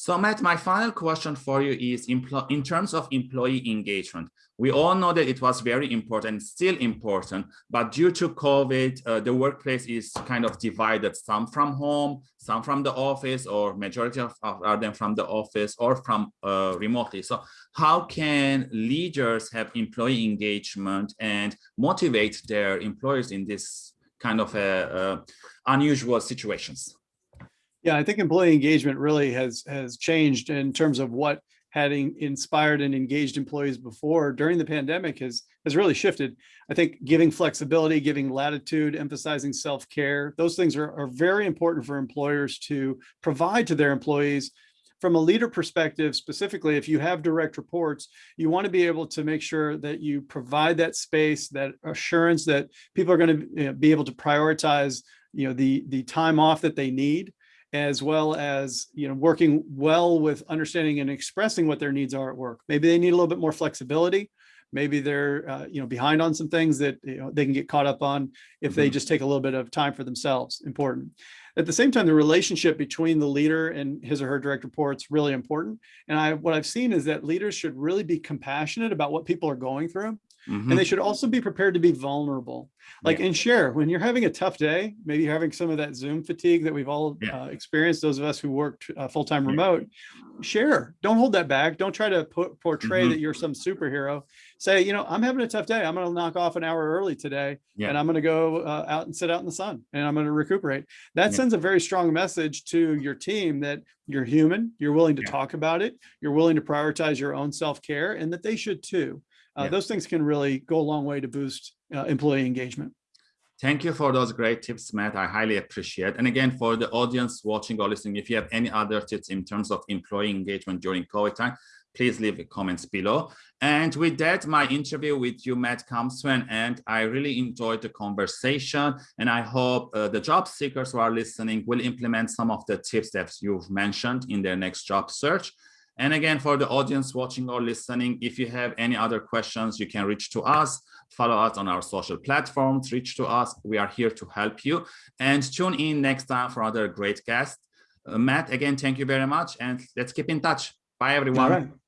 So Matt, my final question for you is in terms of employee engagement. We all know that it was very important, still important, but due to COVID, uh, the workplace is kind of divided, some from home, some from the office, or majority of, of them from the office or from uh, remotely. So how can leaders have employee engagement and motivate their employers in this kind of a, unusual situations? Yeah, I think employee engagement really has has changed in terms of what had inspired and engaged employees before during the pandemic has has really shifted. I think giving flexibility, giving latitude, emphasizing self-care, those things are, are very important for employers to provide to their employees. From a leader perspective, specifically, if you have direct reports, you want to be able to make sure that you provide that space, that assurance that people are going to be able to prioritize you know, the, the time off that they need as well as you know working well with understanding and expressing what their needs are at work. Maybe they need a little bit more flexibility. Maybe they're uh, you know behind on some things that you know, they can get caught up on if they mm-hmm. just take a little bit of time for themselves. Important. At the same time, the relationship between the leader and his or her direct reports really important. And I what I've seen is that leaders should really be compassionate about what people are going through Mm -hmm. And they should also be prepared to be vulnerable. Like yeah. and share when you're having a tough day, maybe you're having some of that Zoom fatigue that we've all yeah. uh, experienced, those of us who worked uh, full-time yeah. remote, share, don't hold that back. Don't try to put, portray mm -hmm. that you're some superhero. Say, you know, I'm having a tough day. I'm going to knock off an hour early today and I'm going to go uh, out and sit out in the sun and I'm going to recuperate. That sends a very strong message to your team that you're human, you're willing to talk about it, you're willing to prioritize your own self-care and that they should too uh, yeah. those things can really go a long way to boost uh, employee engagement. Thank you for those great tips, Matt. I highly appreciate. And again, for the audience watching or listening, if you have any other tips in terms of employee engagement during COVID time, please leave comments below. And with that, my interview with you, Matt, comes to an end. I really enjoyed the conversation, and I hope uh, the job seekers who are listening will implement some of the tips that you've mentioned in their next job search. And again, for the audience watching or listening, if you have any other questions, you can reach to us, follow us on our social platforms, reach to us. We are here to help you and tune in next time for another great guest. Uh, Matt, again, thank you very much. And let's keep in touch. Bye, everyone. Thank you.